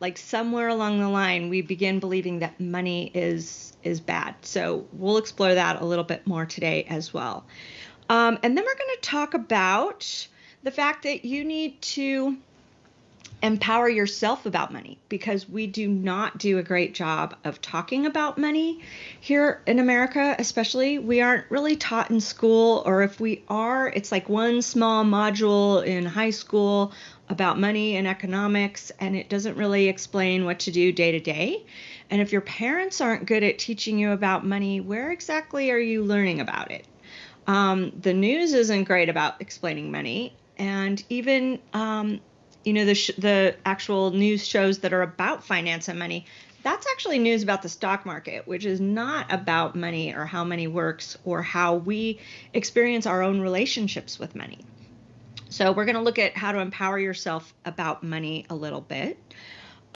like somewhere along the line we begin believing that money is is bad. So we'll explore that a little bit more today as well. Um, and then we're going to talk about the fact that you need to empower yourself about money because we do not do a great job of talking about money here in America, especially. We aren't really taught in school, or if we are, it's like one small module in high school about money and economics, and it doesn't really explain what to do day to day. And if your parents aren't good at teaching you about money, where exactly are you learning about it? Um, the news isn't great about explaining money, and even um, you know the sh- the actual news shows that are about finance and money that's actually news about the stock market which is not about money or how money works or how we experience our own relationships with money. So we're going to look at how to empower yourself about money a little bit